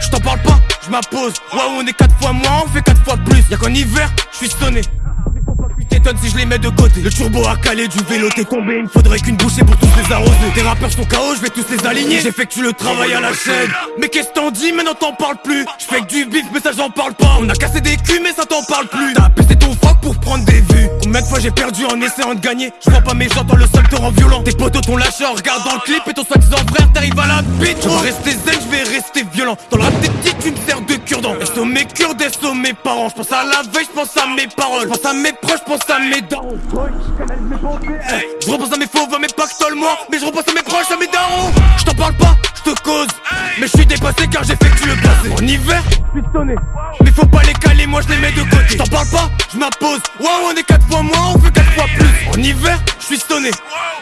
Je t'en parle pas, je m'impose. Waouh, on est 4 fois moins, on fait 4 fois plus. Y'a qu'en hiver, je suis sonné. T'étonnes si je les mets de côté. Le turbo a calé du vélo t'es tombé. Il faudrait qu'une bouchée pour tous les arroser. Tes rappeurs sont KO je vais tous les aligner. J'effectue le travail à la chaîne. Mais qu'est-ce t'en dis maintenant t'en parles plus. Je fais que du bif mais ça j'en parle pas. On a cassé des culs mais ça t'en parle plus. T'as pété ton j'ai perdu en essayant de gagner. Je vois pas mes j'entends le sol te rend violent. Tes potos t'ont lâché en regardant le clip Et ton soi-disant frère t'arrives à la bite Je vais rester zen, je vais rester violent. Dans le rap des petits tu me sers de cure-dent. Est-ce mes cures, des mes parents? Je pense à la veille, je pense à mes paroles. Je pense à mes proches, je pense à mes darons. Je repense à mes faux, mais pas que moi Mais je repense à mes proches, à mes darons. Je t'en parle pas, je te cause. Mais je suis dépassé car j'ai fait que tu le placé En hiver, mais faut pas les caler, moi je les mets de côté Je t'en parle pas, je m'impose. Wow, on est quatre fois moins, on fait quatre fois plus. En hiver, je suis sonné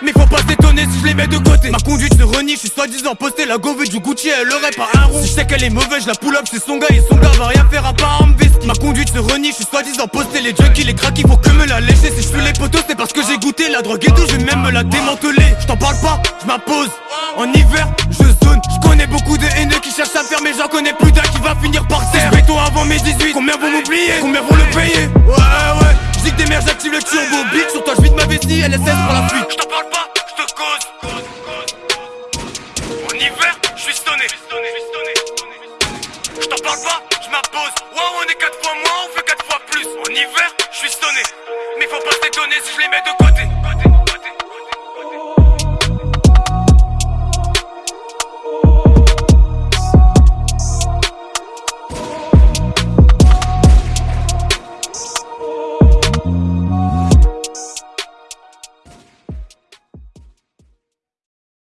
Mais faut pas s'étonner si je les mets de côté. Ma conduite se renie, je suis soi-disant posté. La gove du Gucci, elle aurait pas un rond. Si je sais qu'elle est mauvaise, je la pull up, c'est son gars Et son gars va rien faire à part en veste Ma conduite se renie, je suis soi-disant posté. Les junkies, les cracks, il faut que me la lécher Si suis les potos, c'est parce que j'ai goûté la drogue et tout Je vais même me la démanteler Je t'en parle pas, je m'impose. En hiver, je zone. Je connais beaucoup de haineux qui cherchent à faire Mais j'en connais plus d'un qui va finir par terre. Toi avant mes 18 Combien vont m'oublier? Combien vont le payer? Ouais ouais. Je que des mères j'active le turbo. Big sur toi je vide ma vessie. LSS pour la fuite. Je t'en parle pas, je te cause